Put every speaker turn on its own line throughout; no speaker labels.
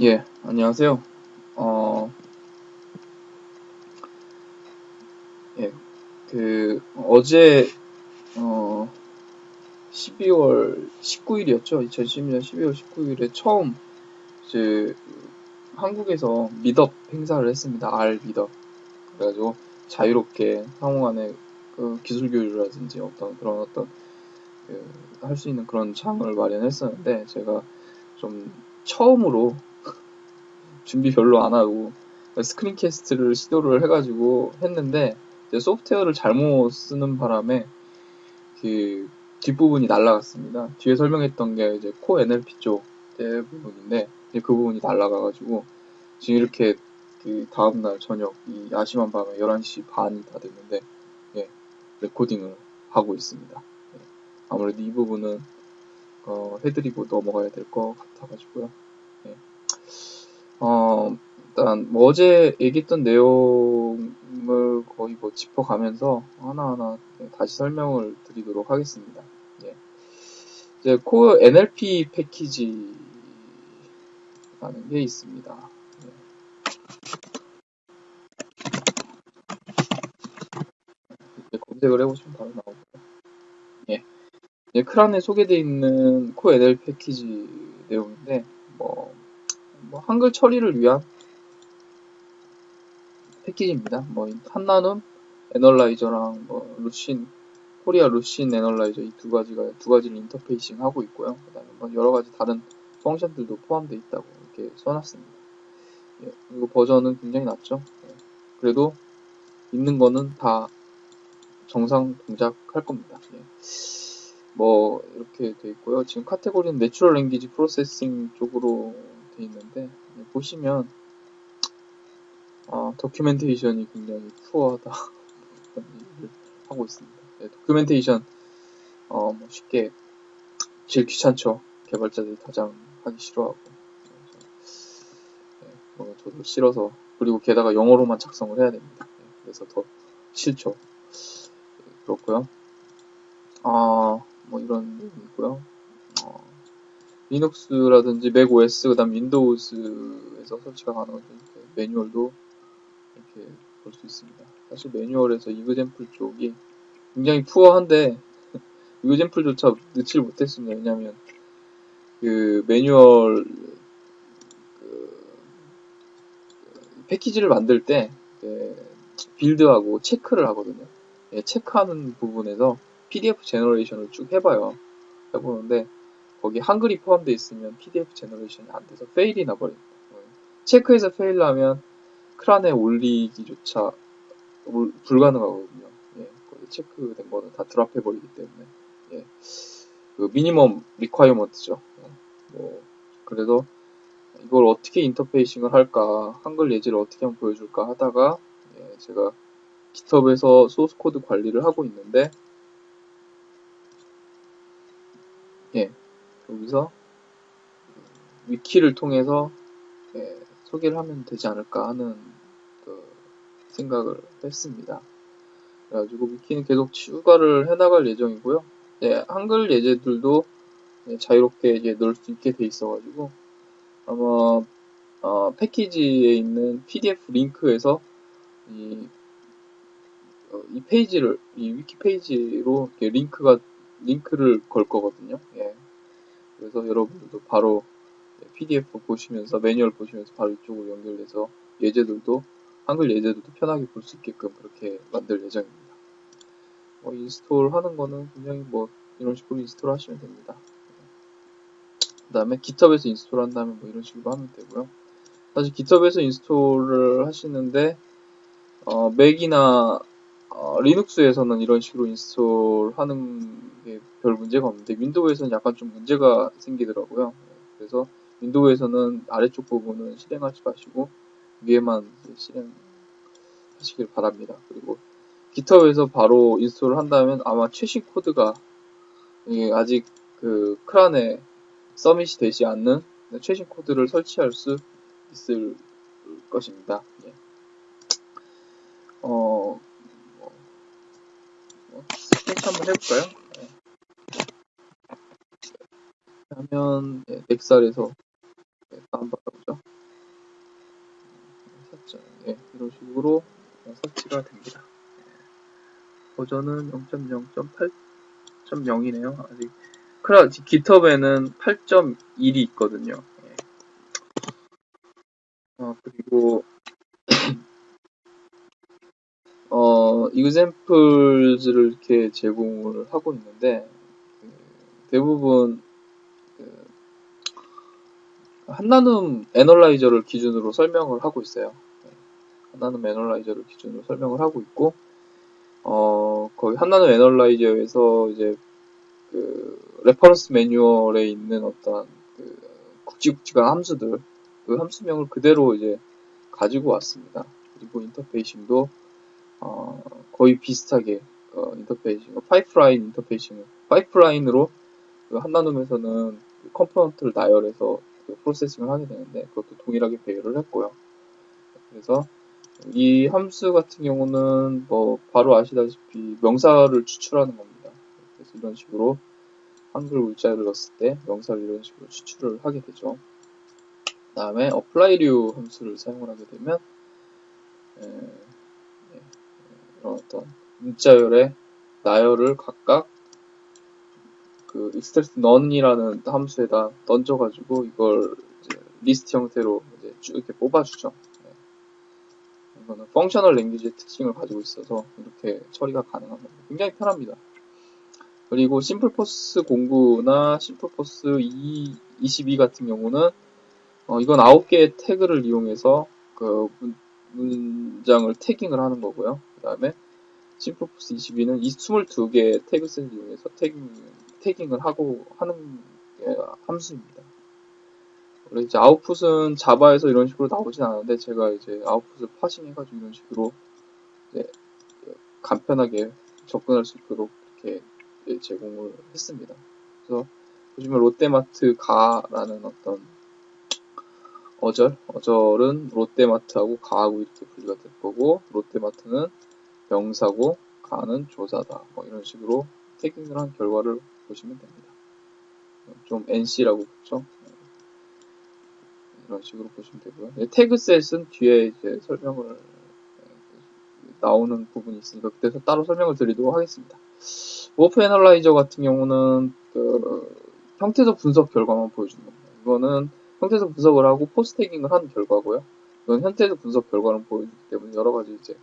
예, 안녕하세요. 어, 예, 그, 어제, 어, 12월 19일이었죠. 2016년 12월 19일에 처음, 이제, 한국에서 미덥 행사를 했습니다. R 미덥. 그래가지고, 자유롭게 상호 간의 그 기술 교류라든지 어떤 그런 어떤, 그, 할 수 있는 그런 장을 마련했었는데, 제가 좀 처음으로 준비 별로 안 하고 스크린 캐스트를 시도를 해가지고 했는데 소프트웨어를 잘못 쓰는 바람에 그 뒷부분이 날라갔습니다. 뒤에 설명했던 게 이제 코 NLP 쪽 대부분인데 그 부분이 날라가가지고 지금 이렇게 그 다음날 저녁 이 야심한 밤에 11시 반이 다 됐는데 예, 레코딩을 하고 있습니다. 예, 아무래도 이 부분은 어, 해드리고 넘어가야 될 것 같아가지고요. 예. 어, 일단 뭐 어제 얘기했던 내용을 거의 뭐 짚어가면서 하나하나 다시 설명을 드리도록 하겠습니다. 예. 이제 코어 NLP 패키지라는 게 있습니다. 예. 검색을 해보시면 바로 나오고요. 예. 예, CRAN에 소개되어 있는 NLP 패키지 내용인데 뭐 뭐 한글 처리를 위한 패키지입니다. 뭐 한나눔 analyzer랑 뭐 Lucene 코리아 Lucene analyzer 이 두 가지가 두 가지를 interfacing 하고 있고요. 그다음에 뭐 여러 가지 다른 function들도 포함되어 있다고 이렇게 써놨습니다. 예, 이거 버전은 굉장히 낮죠. 예, 그래도 있는 거는 다 정상 동작할 겁니다. 예. 뭐 이렇게 돼 있고요. 지금 카테고리는 natural language processing 쪽으로 돼 있는데 보시면 어, documentation이 굉장히 poor하다 얘기를 하고 있습니다. 네, documentation 어, 뭐 쉽게 제일 귀찮죠. 개발자들이 가장 하기 싫어하고 네, 뭐 저도 싫어서 그리고 게다가 영어로만 작성을 해야 됩니다. 네, 그래서 더 싫죠. 네, 그렇고요. 아, 뭐 이런 내용이 있고요. 어, 리눅스라든지 맥 OS 그다음 윈도우즈에서 설치가 가능한 매뉴얼도 이렇게 볼 수 있습니다. 사실 매뉴얼에서 이그젠플 쪽이 굉장히 푸어한데 이그젠플조차 넣지를 못했습니다. 왜냐하면 그 매뉴얼 그 패키지를 만들 때 build하고 체크를 하거든요. 예, 체크하는 부분에서 PDF 제너레이션을 쭉 해봐요. 해보는데 거기 한글이 포함되어 있으면 PDF 제너레이션이 안 돼서 fail이 나버립니다. 체크해서 fail 나면 CRAN에 올리기조차 불가능하거든요. 예, 체크된 거는 다 drop해버리기 때문에. 예, 그 minimum requirement죠. 예, 뭐, 그래도 이걸 어떻게 interfacing을 할까, 한글 예제를 어떻게 한번 보여줄까 하다가, 예, 제가 GitHub에서 소스 코드 관리를 하고 있는데, 예, 여기서 위키를 통해서 예, 소개를 하면 되지 않을까 하는 그 생각을 했습니다. 그래가지고 위키는 계속 추가를 해나갈 예정이고요. 예, 한글 예제들도 예, 자유롭게 이제 넣을 수 있게 돼 있어가지고 아마 어, 패키지에 있는 PDF 링크에서 이, 어, 이 페이지를 이 위키 페이지로 링크가 링크를 걸 거거든요. 예. 그래서 여러분들도 바로 PDF 보시면서 매뉴얼 보시면서 바로 이쪽으로 연결돼서 예제들도 한글 예제들도 편하게 볼 수 있게끔 그렇게 만들 예정입니다. 뭐 install 하는 거는 굉장히 뭐 이런 식으로 install 하시면 됩니다. 그 다음에 GitHub에서 install 한다면 뭐 이런 식으로 하면 되고요. 사실 GitHub에서 install을 하시는데 어, 맥이나 어, 리눅스에서는 이런 식으로 install하는 게 별 문제가 없는데 윈도우에서는 약간 좀 문제가 생기더라고요. 그래서 윈도우에서는 아래쪽 부분은 실행하지 마시고 위에만 실행하시길 바랍니다. 그리고 GitHub에서 바로 install을 한다면 아마 최신 코드가 아직 그 CRAN에 서밋이 되지 않는 최신 코드를 설치할 수 있을 것입니다. 예. 어, 스케치 한번 해볼까요? 네. 하면 네, 넥살에서 다운받아보죠. 샀죠. 예, 이런 식으로 설치가 됩니다. 예. 버전은 0.0.8.0이네요. 아직 크라 깃허브에는 8.1이 있거든요. 예. 어, 그리고 어, examples를 이렇게 제공을 하고 있는데 그 대부분 그 한나눔 analyzer를 기준으로 설명을 하고 있어요. 한나눔 analyzer를 기준으로 설명을 하고 있고 어, 거기 한나눔 analyzer에서 이제 그 reference 매뉴얼에 있는 어떤 그 굵직굵직한 함수들 그 함수명을 그대로 이제 가지고 왔습니다. 그리고 interfacing도 어, 거의 비슷하게 어, interfacing, 파이프라인 interfacing을 파이프라인으로 그 한나눔에서는 그 component를 나열해서 그 processing을 하게 되는데 그것도 동일하게 배열을 했고요. 그래서 이 함수 같은 경우는 뭐 바로 아시다시피 명사를 추출하는 겁니다. 그래서 이런 식으로 한글 문자를 넣었을 때 명사를 이런 식으로 추출을 하게 되죠. 그 다음에 apply류 함수를 사용을 하게 되면 이런 어떤 문자열의 나열을 각각 그 extract noun이라는 함수에다 던져가지고 이걸 리스트 형태로 쭉 이렇게 뽑아주죠. 이거는 functional language의 특징을 가지고 있어서 이렇게 처리가 가능한 겁니다. 굉장히 편합니다. 그리고 SimplePos 공구나 SimplePos 22 같은 경우는 어, 이건 9개의 태그를 이용해서 그 문, 장을 태깅을 하는 거고요. 그 다음에 심플포스 22는 이 22개의 태그셋을 이용해서 태깅, 태깅을 하고 하는 함수입니다. 원래 이제 아웃풋은 자바에서 이런 식으로 나오진 않는데 제가 이제 아웃풋을 파싱해가지고 이런 식으로 간편하게 접근할 수 있도록 이렇게 제공을 했습니다. 그래서 보시면 롯데마트 가라는 어떤 어절, 어절은 롯데마트하고 가하고 이렇게 분리가 될 거고 롯데마트는 명사고 가는 조사다. 뭐 이런 식으로 태깅을 한 결과를 보시면 됩니다. 좀 NC라고 붙죠. 이런 식으로 보시면 되고요. 태그셋은 뒤에 이제 설명을 나오는 부분이 있으니까 그때서 따로 설명을 드리도록 하겠습니다. morph analyzer 같은 경우는 그 형태소 분석 결과만 보여주는 겁니다. 이거는 형태소 분석을 하고 POS tagging을 한 결과고요. 이건 형태소 분석 결과를 보여주기 때문에 여러 가지 이제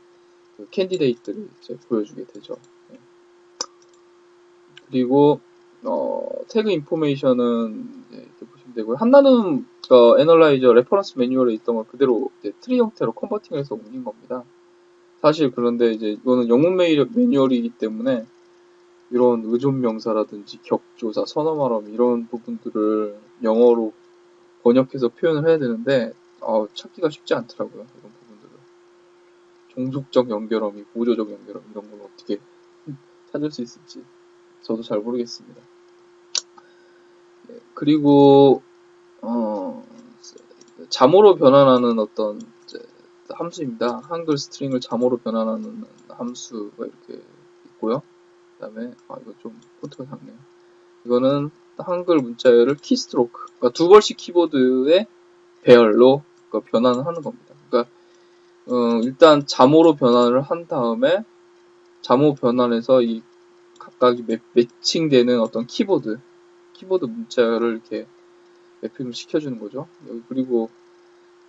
그 candidate를 이제 보여주게 되죠. 네. 그리고 어, tag information은 이렇게 보시면 되고요. 한나눔 어, analyzer reference manual에 있던 걸 그대로 트리 형태로 converting해서 옮긴 겁니다. 사실 그런데 이제 이거는 영문 매뉴얼이기 때문에 이런 의존 명사라든지 격조사, 선어말어미 이런 부분들을 영어로 번역해서 표현을 해야 되는데 어, 찾기가 쉽지 않더라고요. 이런 부분들을. 종속적 연결어미, 보조적 연결어미 이런 걸 어떻게 찾을 수 있을지 저도 잘 모르겠습니다. 예, 그리고 어, 자모로 변환하는 어떤 함수입니다. 한글 string을 자모로 변환하는 함수가 이렇게 있고요. 그 다음에 아 이거 좀 폰트가 작네요. 이거는 한글 문자열을 keystroke 그러니까 두벌식 키보드의 배열로 그러니까 변환을 하는 겁니다. 그러니까 어, 일단 자모로 변환을 한 다음에 자모 변환해서 이 각각이 매, 매칭되는 어떤 키보드 키보드 문자열을 이렇게 매핑을 시켜주는 거죠. 그리고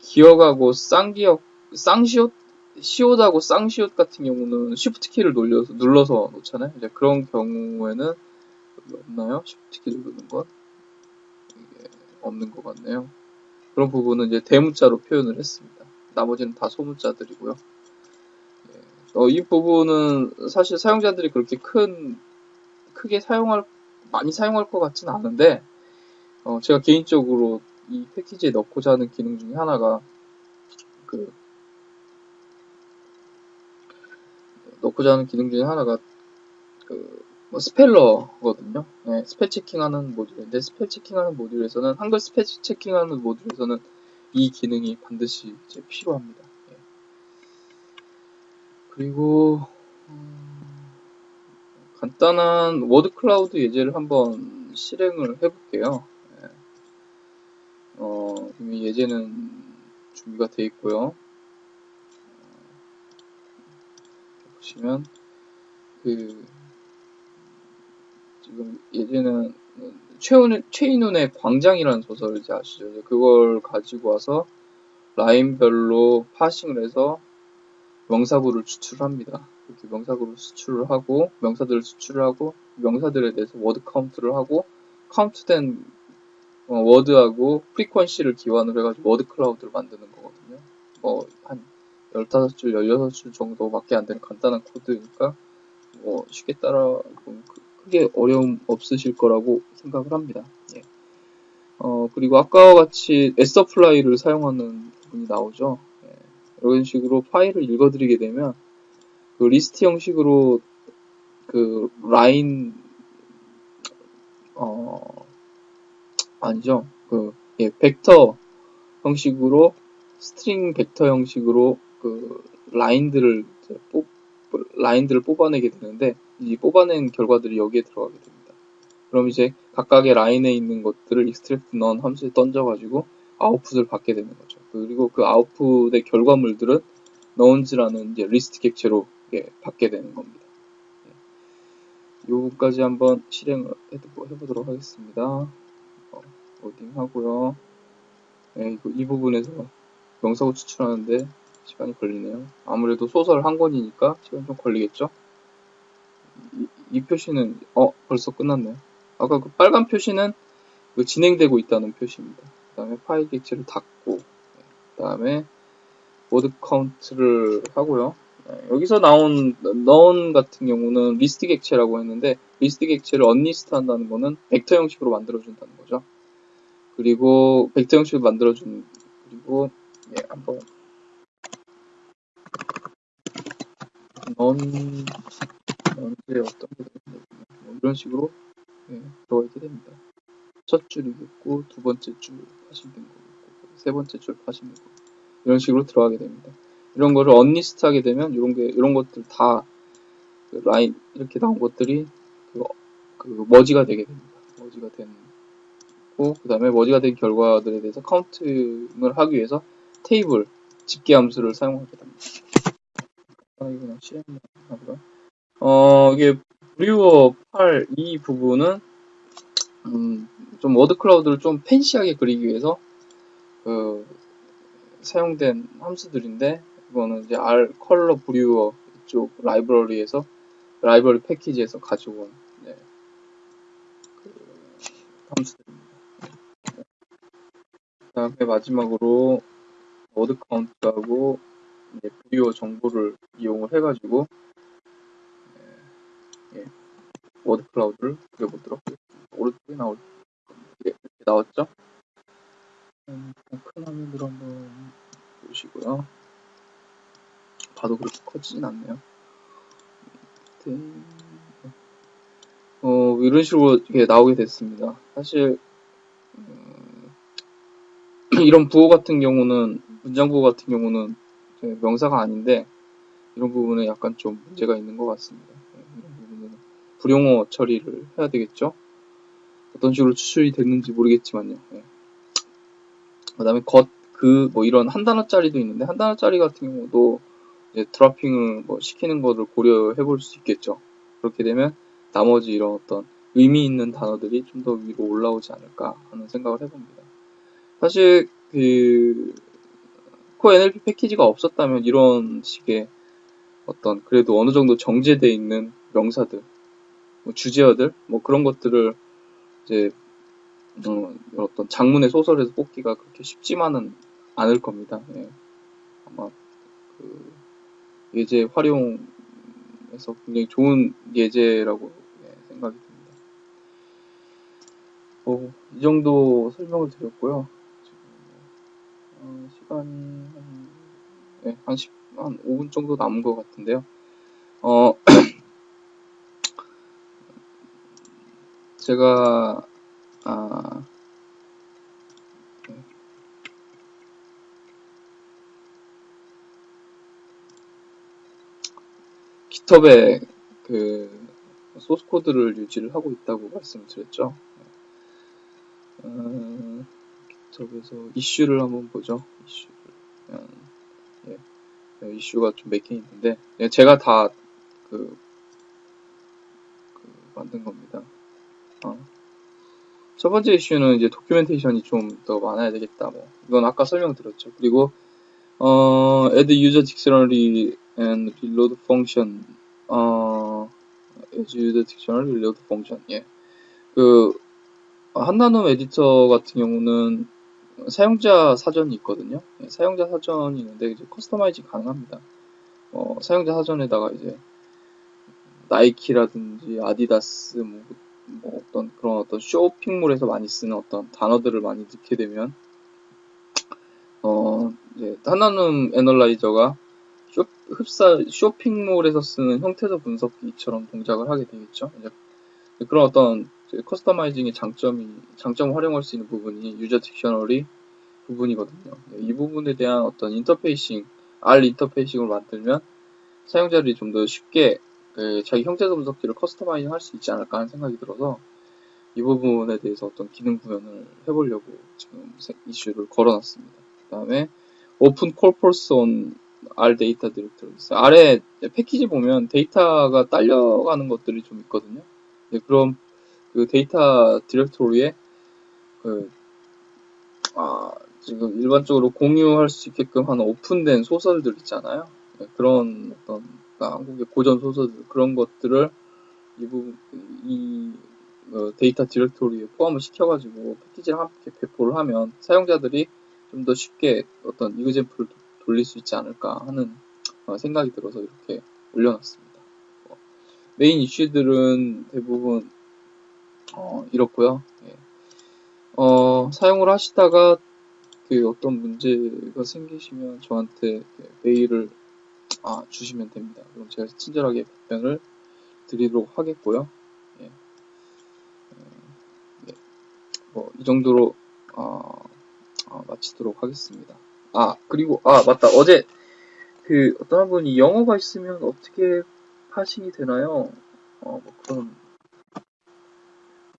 기억하고 쌍기억 쌍시옷 시옷하고 쌍시옷 같은 경우는 쉬프트 키를 눌러서, 눌러서 놓잖아요. 이제 그런 경우에는 없나요? 쉬프트 키 누르는 것 이게 없는 것 같네요. 그런 부분은 이제 대문자로 표현을 했습니다. 나머지는 다 소문자들이고요. 예. 어, 이 부분은 사실 사용자들이 그렇게 큰 크게 사용할 많이 사용할 것 같지는 않은데 어, 제가 개인적으로 이 패키지에 넣고자 하는 기능 중에 하나가 그 넣고자 하는 기능 중에 하나가 그 뭐 speller거든요. 네, spell checking하는 모듈인데 spell checking하는 모듈에서는 한글 spell checking하는 모듈에서는 이 기능이 반드시 필요합니다. 네. 그리고 음, 간단한 word cloud 예제를 한번 실행을 해볼게요. 어, 어, 이미 예제는 준비가 되어 있고요. 보시면 그 지금 예제는 최훈, 최인훈의 광장이라는 소설을 이제 아시죠? 그걸 가지고 와서 라인별로 parsing을 해서 명사구를 추출합니다. 이렇게 명사구를 추출을 하고 명사들을 추출을 하고 명사들에 대해서 word count를 하고 카운트된 어, word하고 frequency를 기반으로 해가지고 word cloud를 만드는 거거든요. 뭐한 15줄, 16줄 정도밖에 안 되는 간단한 코드니까 뭐 쉽게 따라 크게 어려움 없으실 거라고 생각을 합니다. 예. 어, 그리고 아까와 같이 sapply를 사용하는 부분이 나오죠. 예. 이런 식으로 파일을 읽어들이게 되면 그 리스트 형식으로 그 라인 어 아니죠 그 예, 벡터 형식으로 string vector 형식으로 그 라인들을 뽑 라인들을 뽑아내게 되는데 이 뽑아낸 결과들이 여기에 들어가게 됩니다. 그럼 이제 각각의 라인에 있는 것들을 extractNoun 함수에 던져가지고 아웃풋을 받게 되는 거죠. 그리고 그 아웃풋의 결과물들은 nouns라는 이제 리스트 객체로 예, 받게 되는 겁니다. 예. 요거까지 한번 실행을 해보도록 하겠습니다. 어, 로딩 하고요. 예, 이 부분에서 명사구 추출하는데 시간이 걸리네요. 아무래도 소설 한 권이니까 시간 좀 걸리겠죠? 이, 이 표시는 어 벌써 끝났네요. 아까 그 빨간 표시는 그 진행되고 있다는 표시입니다. 그 다음에 파일 객체를 닫고 그 다음에 word count를 하고요. 네, 여기서 나온 nouns 같은 경우는 리스트 객체라고 했는데 리스트 객체를 unlist 한다는 거는 벡터 형식으로 만들어준다는 거죠. 그리고 벡터 형식으로 만들어준 그리고 예, 한번 넌 넌의 어떤 게뭐 이런 식으로 예, 들어가 있게 됩니다. 첫 줄이겠고 두 번째 줄 parsing된 거겠고 세 번째 줄 parsing된 거 이런 식으로 들어가게 됩니다. 이런 거를 unlist 하게 되면 이런 게 이런 것들 다 그 라인 이렇게 나온 것들이 그, 그 merge가 되게 됩니다. merge가 되고 그 다음에 merge가 된 결과들에 대해서 counting을 하기 위해서 테이블 집계 함수를 사용하게 됩니다. 아 이거 그냥 실행만 하고요. 어 이게 brewer.pal 이 부분은 음, 좀 word cloud를 좀 fancy하게 그리기 위해서 그 사용된 함수들인데 이거는 이제 RColorBrewer 이쪽 라이브러리에서 라이브러리 패키지에서 가져온 네, 그 함수들입니다. 그 다음에 마지막으로 word count하고 brewer 정보를 이용을 해가지고 예, 예, word cloud를 그려보도록 하겠습니다. 오른쪽에 나올 예, 이렇게 나왔죠? 음, 큰 화면으로 한번 보시고요. 봐도 그렇게 커지진 않네요. 어, 이런 식으로 이렇게 나오게 됐습니다. 사실, 음, 이런 부호 같은 경우는, 문장 부호 같은 경우는 명사가 아닌데, 이런 부분에 약간 좀 문제가 있는 것 같습니다. 네, 이런 부분은 불용어 처리를 해야 되겠죠? 어떤 식으로 추출이 됐는지 모르겠지만요. 네. 그 다음에 겉, 그, 뭐 이런 한 단어짜리도 있는데, 한 단어짜리 같은 경우도 이제 드라핑을 뭐 시키는 것을 고려해 볼 수 있겠죠. 그렇게 되면 나머지 이런 어떤 의미 있는 단어들이 좀 더 위로 올라오지 않을까 하는 생각을 해봅니다. 사실 그 코어 NLP 패키지가 없었다면 이런 식의 어떤 그래도 어느 정도 정제되어 있는 명사들, 뭐 주제어들, 뭐 그런 것들을 이제 어, 어떤 장문의 소설에서 뽑기가 그렇게 쉽지만은 않을 겁니다. 예. 아마 그 예제 활용에서 굉장히 좋은 예제라고 예, 생각이 듭니다. 어, 이 정도 설명을 드렸고요. 어, 시간이 한, 네, 한, 10, 한 5분 정도 남은 것 같은데요. 어, 제가, 아, 깃허브에 그 소스 코드를 유지를 하고 있다고 말씀을 드렸죠. 어, 데스크톱에서 이슈를 한번 보죠. 이슈를. 음, 예. 예, 이슈가 좀 몇 개 있는데, 예, 제가 다, 그, 그 만든 겁니다. 어. 첫 번째 이슈는 이제 도큐멘테이션이 좀 더 많아야 되겠다. 뭐, 이건 아까 설명드렸죠. 그리고, 어, add user dictionary and reload function, 어, add user dictionary reload function, 예. 그, 한나눔 에디터 같은 경우는 사용자 사전이 있거든요. 예, 사용자 사전이 있는데 이제 커스터마이징 가능합니다. 어, 사용자 사전에다가 이제 나이키라든지 아디다스 뭐, 뭐 어떤 그런 어떤 쇼핑몰에서 많이 쓰는 어떤 단어들을 많이 넣게 되면 어 이제 하나는 analyzer가 쇼, 흡사 쇼핑몰에서 쓰는 형태소 분석기처럼 동작을 하게 되겠죠. 이제 그런 어떤 customizing의 장점이 장점을 활용할 수 있는 부분이 user dictionary 부분이거든요. 이 부분에 대한 어떤 인터페이싱, R 인터페이싱을 만들면 사용자들이 좀 더 쉽게 그 자기 형태소 분석기를 customizing 할 수 있지 않을까 하는 생각이 들어서 이 부분에 대해서 어떤 기능 구현을 해보려고 지금 이슈를 걸어놨습니다. 그 다음에 open corpus on R data directory 있어요. 아래 패키지 보면 데이터가 딸려가는 것들이 좀 있거든요. 네, 그럼 그 데이터 디렉토리에 그, 아, 지금 일반적으로 공유할 수 있게끔 하는 오픈된 소설들 있잖아요. 네, 그런 어떤 그러니까 한국의 고전 소설들 그런 것들을 이 부분 이 어, 데이터 디렉토리에 포함을 시켜가지고 패키지를 함께 배포를 하면 사용자들이 좀 더 쉽게 어떤 example을 돌릴 수 있지 않을까 하는 어, 생각이 들어서 이렇게 올려놨습니다. 어, 메인 이슈들은 대부분 어, 이렇고요. 예. 어, 사용을 하시다가 그 어떤 문제가 생기시면 저한테 메일을 아, 주시면 됩니다. 그럼 제가 친절하게 답변을 드리도록 하겠고요. 예. 예. 뭐, 이 정도로 어, 어, 마치도록 하겠습니다. 아, 그리고 아, 맞다. 어제 그 어떤 분이 영어가 있으면 어떻게 파싱이 되나요? 어, 뭐 그런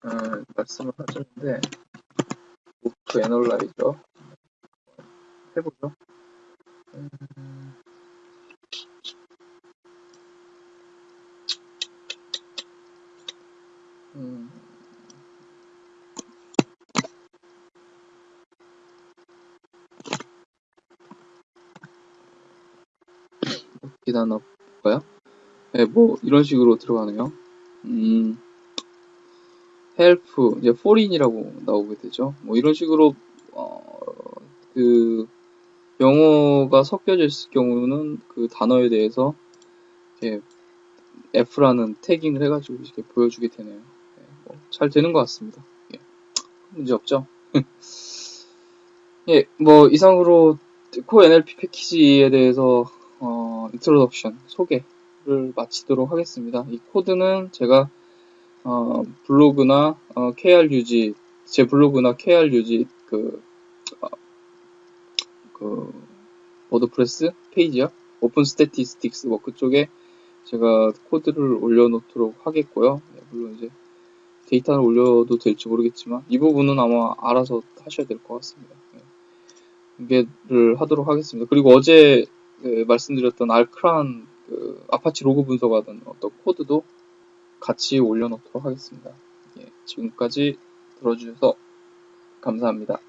어, 말씀을 하셨는데 오프 애널라이저 해보죠. 음, 음, 기다나 볼까요? 네, 뭐 이런 식으로 들어가네요. 음, help, 이제 foreign이라고 나오게 되죠. 뭐 이런 식으로 어, 그 영어가 섞여져 있을 경우는 그 단어에 대해서 이렇게 F라는 tagging을 해가지고 이렇게 보여주게 되네요. 네, 뭐잘 되는 것 같습니다. 예, 문제 없죠? 예, 뭐 이상으로 KoNLP 패키지에 대해서 어, introduction 소개를 마치도록 하겠습니다. 이 코드는 제가 어, 블로그나 어, KRUG 제 블로그나 KRUG 그, 어, 그 WordPress 페이지요 Open Statistics 뭐 그쪽에 제가 코드를 올려놓도록 하겠고요. 네, 물론 이제 데이터를 올려도 될지 모르겠지만 이 부분은 아마 알아서 하셔야 될 것 같습니다. 네. 공개를 하도록 하겠습니다. 그리고 어제 그 말씀드렸던 R CRAN 그 아파치 로그 분석하던 어떤 코드도 같이 올려놓도록 하겠습니다. 예, 지금까지 들어주셔서 감사합니다.